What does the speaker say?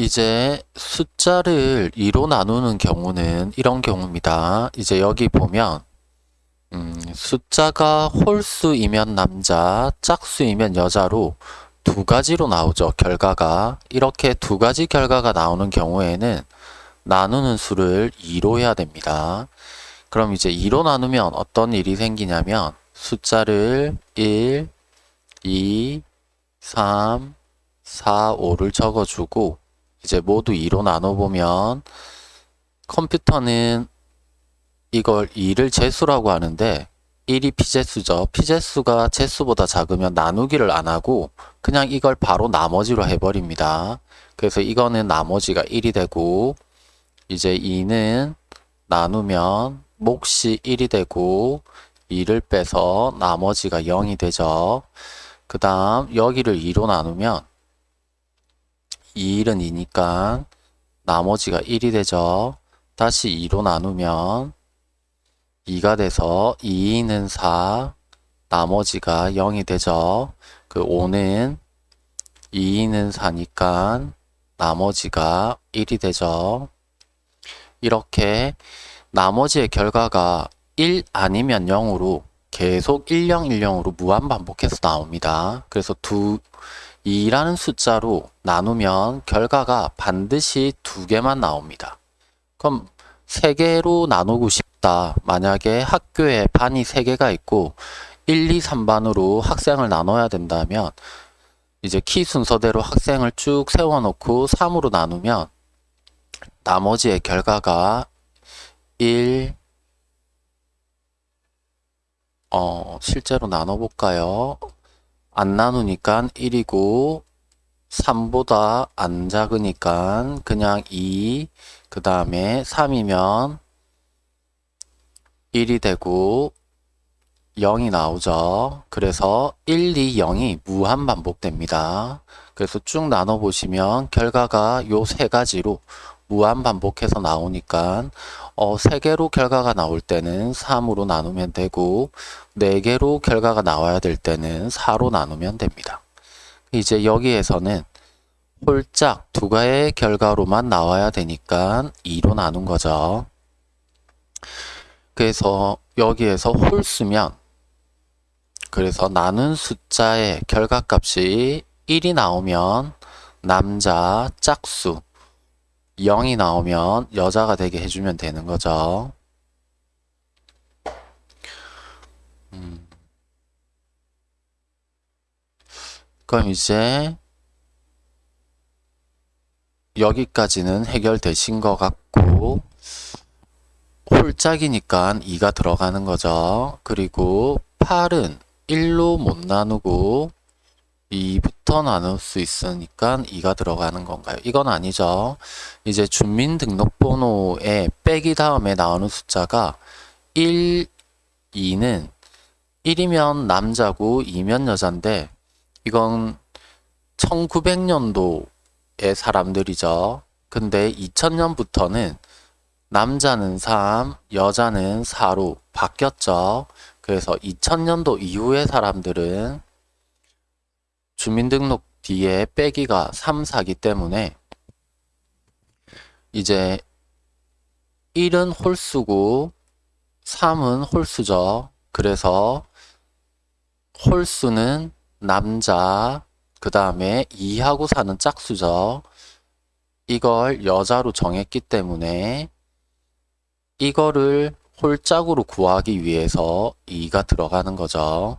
이제 숫자를 2로 나누는 경우는 이런 경우입니다. 이제 여기 보면 음, 숫자가 홀수이면 남자, 짝수이면 여자로 두 가지로 나오죠. 결과가. 이렇게 두 가지 결과가 나오는 경우에는 나누는 수를 2로 해야 됩니다. 그럼 이제 2로 나누면 어떤 일이 생기냐면 숫자를 1, 2, 3, 4, 5를 적어주고 이제 모두 2로 나눠보면 컴퓨터는 이걸 2를 제수라고 하는데 1이 피제수죠. 피제수가 제수보다 작으면 나누기를 안 하고 그냥 이걸 바로 나머지로 해버립니다. 그래서 이거는 나머지가 1이 되고 이제 2는 나누면 몫이 1이 되고 2를 빼서 나머지가 0이 되죠. 그 다음 여기를 2로 나누면 2일은 2니까 나머지가 1이 되죠. 다시 2로 나누면 2가 돼서 2는 4, 나머지가 0이 되죠. 그 5는 2는 4니까 나머지가 1이 되죠. 이렇게 나머지의 결과가 1 아니면 0으로 계속 10, 10으로 무한 반복해서 나옵니다. 그래서 두 2라는 숫자로 나누면 결과가 반드시 두 개만 나옵니다. 그럼 세 개로 나누고 싶다. 만약에 학교에 반이 세 개가 있고 1, 2, 3반으로 학생을 나눠야 된다면 이제 키 순서대로 학생을 쭉 세워놓고 3으로 나누면 나머지의 결과가 1, 어, 실제로 나눠볼까요? 안 나누니까 1이고 3보다 안 작으니까 그냥 2, 그 다음에 3이면 1이 되고 0이 나오죠. 그래서 1, 2, 0이 무한 반복됩니다. 그래서 쭉 나눠보시면 결과가 요 세 가지로 무한 반복해서 나오니까 어, 3개로 결과가 나올 때는 3으로 나누면 되고 4개로 결과가 나와야 될 때는 4로 나누면 됩니다. 이제 여기에서는 홀짝 두 가의 결과로만 나와야 되니까 2로 나눈 거죠. 그래서 여기에서 홀수면 그래서 나눈 숫자의 결과값이 1이 나오면 남자 짝수 0이 나오면 여자가 되게 해주면 되는 거죠. 음. 그럼 이제 여기까지는 해결되신 것 같고 홀짝이니까 2가 들어가는 거죠. 그리고 8은 1로 못 나누고 2부터 나눌 수 있으니까 2가 들어가는 건가요? 이건 아니죠. 이제 주민등록번호에 빼기 다음에 나오는 숫자가 1, 2는 1이면 남자고 2면 여잔데 이건 1900년도의 사람들이죠. 근데 2000년부터는 남자는 3, 여자는 4로 바뀌었죠. 그래서 2000년도 이후의 사람들은 주민등록 뒤에 빼기가 3, 4기 때문에 이제 1은 홀수고 3은 홀수죠. 그래서 홀수는 남자, 그 다음에 2하고 4는 짝수죠. 이걸 여자로 정했기 때문에 이거를 홀짝으로 구하기 위해서 2가 들어가는 거죠.